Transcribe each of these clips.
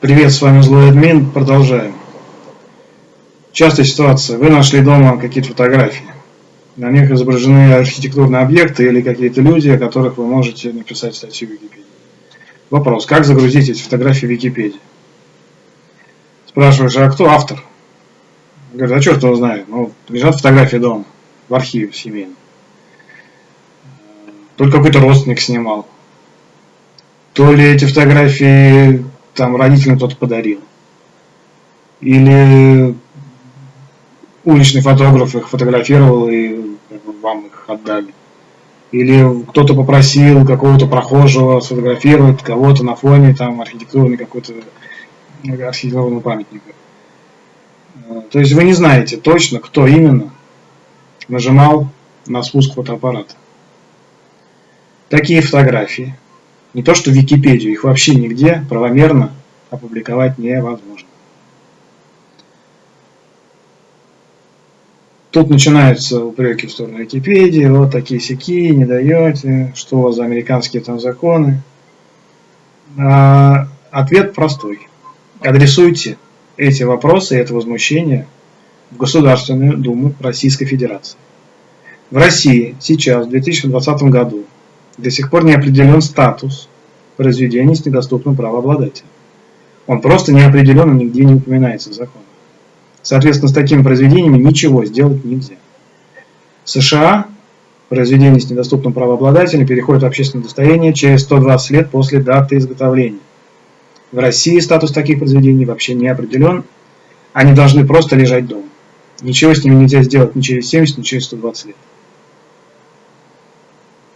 Привет, с вами Злой Админ. Продолжаем. Частая ситуация. Вы нашли дома какие-то фотографии. На них изображены архитектурные объекты или какие-то люди, о которых вы можете написать статью в Википедии. Вопрос. Как загрузить эти фотографии в Википедию? Спрашиваешь, а кто автор? Говорит, а черт его знает. Ну, лежат фотографии дома, в архиве семейном. Только какой-то родственник снимал. То ли эти фотографии там родителям кто-то подарил. Или уличный фотограф их фотографировал и вам их отдали. Или кто-то попросил какого-то прохожего сфотографировать кого-то на фоне там архитектурный какой-то архитектурного памятника. То есть вы не знаете точно, кто именно нажимал на спуск фотоаппарата. Такие фотографии не то что Википедию, их вообще нигде правомерно опубликовать невозможно. Тут начинаются упреки в сторону Википедии, вот такие сяки, не даете, что у вас за американские там законы. А, ответ простой. Адресуйте эти вопросы, это возмущение в Государственную Думу Российской Федерации. В России сейчас, в 2020 году, до сих пор не определен статус произведения с недоступным правообладателем. Он просто не определен и нигде не упоминается в законе. Соответственно, с такими произведениями ничего сделать нельзя. В США произведение с недоступным правообладателем переходит в общественное достояние через 120 лет после даты изготовления. В России статус таких произведений вообще не определен. Они должны просто лежать дома. Ничего с ними нельзя сделать ни через 70, ни через 120 лет.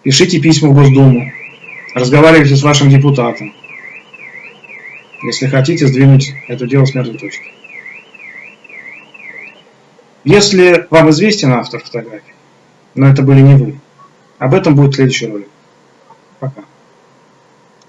Пишите письма в Госдуму, разговаривайте с вашим депутатом, если хотите сдвинуть это дело с мертвой точки. Если вам известен автор фотографии, но это были не вы, об этом будет следующий ролик. Пока.